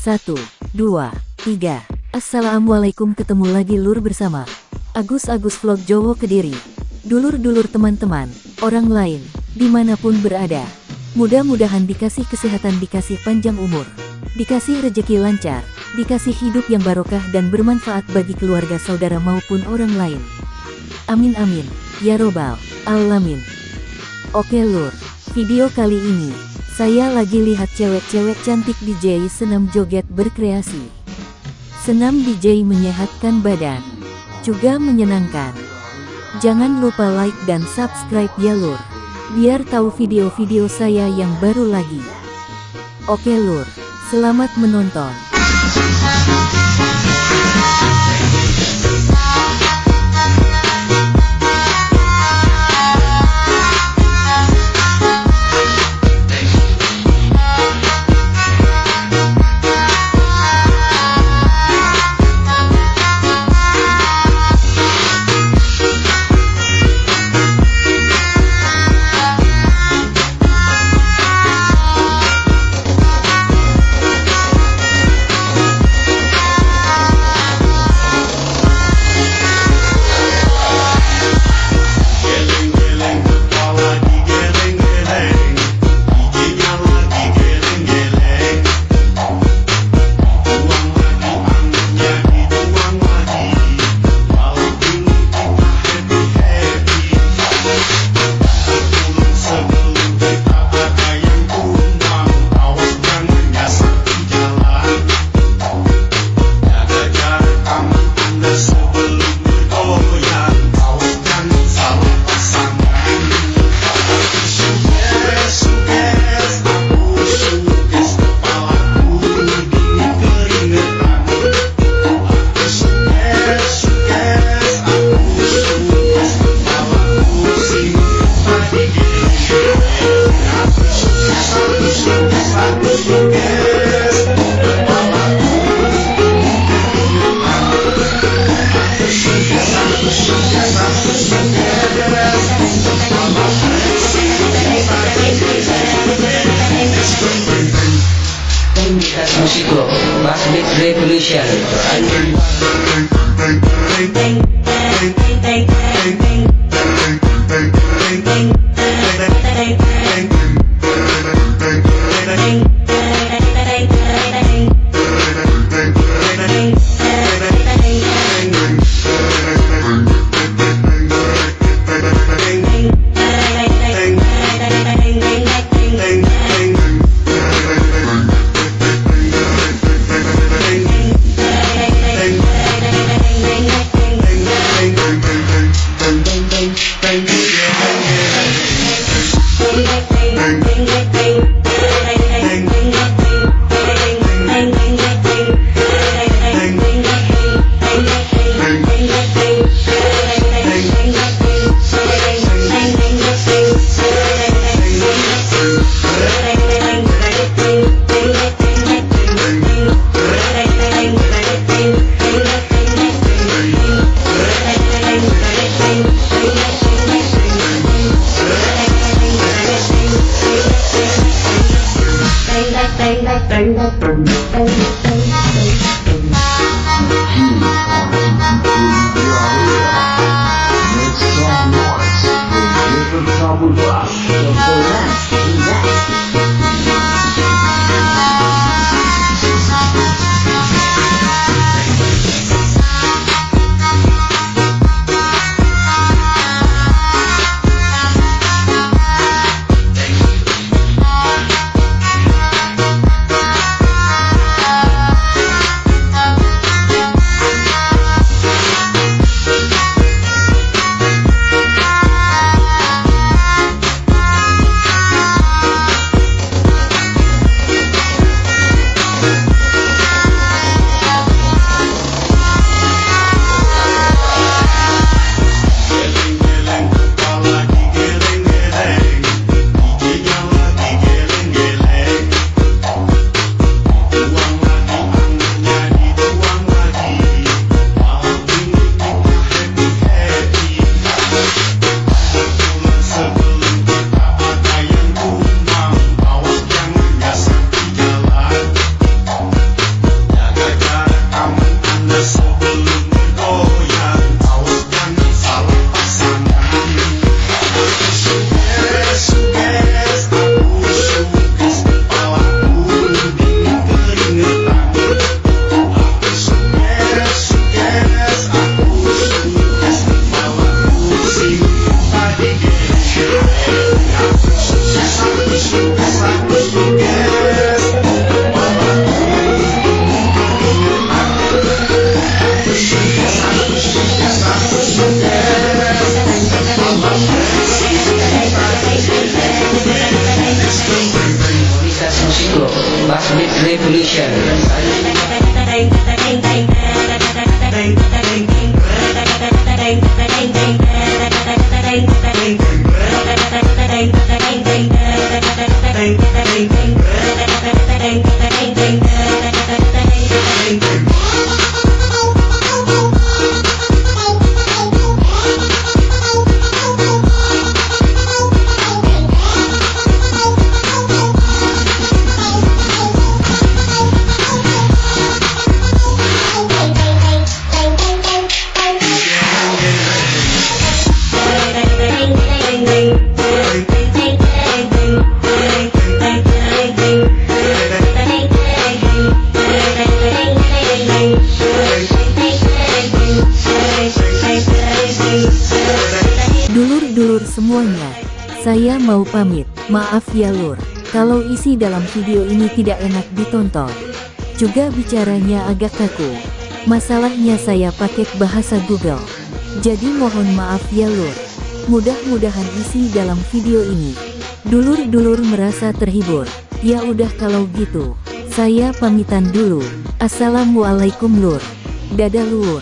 Satu, dua, tiga. Assalamualaikum ketemu lagi lur bersama Agus-Agus Vlog Jowo Kediri. Dulur-dulur teman-teman, orang lain, di mana pun berada. Mudah-mudahan dikasih kesehatan dikasih panjang umur. Dikasih rejeki lancar, dikasih hidup yang barokah dan bermanfaat bagi keluarga saudara maupun orang lain. Amin amin, ya robbal alamin. Oke lur, video kali ini, saya lagi lihat cewek-cewek cantik DJ senam joget berkreasi. Senam DJ menyehatkan badan, juga menyenangkan. Jangan lupa like dan subscribe ya lur, biar tahu video-video saya yang baru lagi. Oke lur, selamat menonton. This has Musico, Revolution. Thank gang. bang, bang, bang, bang. Dulur-dulur semuanya, saya mau pamit. Maaf ya lur, kalau isi dalam video ini tidak enak ditonton. Juga bicaranya agak kaku. Masalahnya saya pakai bahasa Google. Jadi mohon maaf ya lur. Mudah-mudahan isi dalam video ini. Dulur-dulur merasa terhibur. Ya udah kalau gitu, saya pamitan dulu. Assalamualaikum lur. Dadah lur.